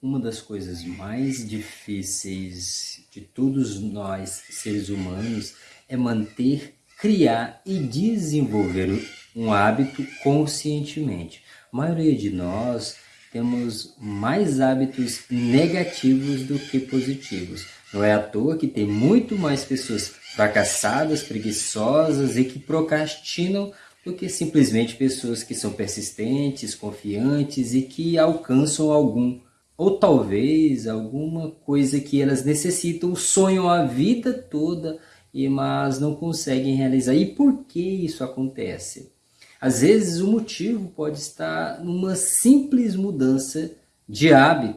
uma das coisas mais difíceis de todos nós, seres humanos, é manter, criar e desenvolver um hábito conscientemente. A maioria de nós temos mais hábitos negativos do que positivos. Não é à toa que tem muito mais pessoas fracassadas, preguiçosas e que procrastinam do que simplesmente pessoas que são persistentes, confiantes e que alcançam algum ou talvez alguma coisa que elas necessitam, sonham a vida toda, e mas não conseguem realizar. E por que isso acontece? Às vezes o motivo pode estar numa simples mudança de hábito.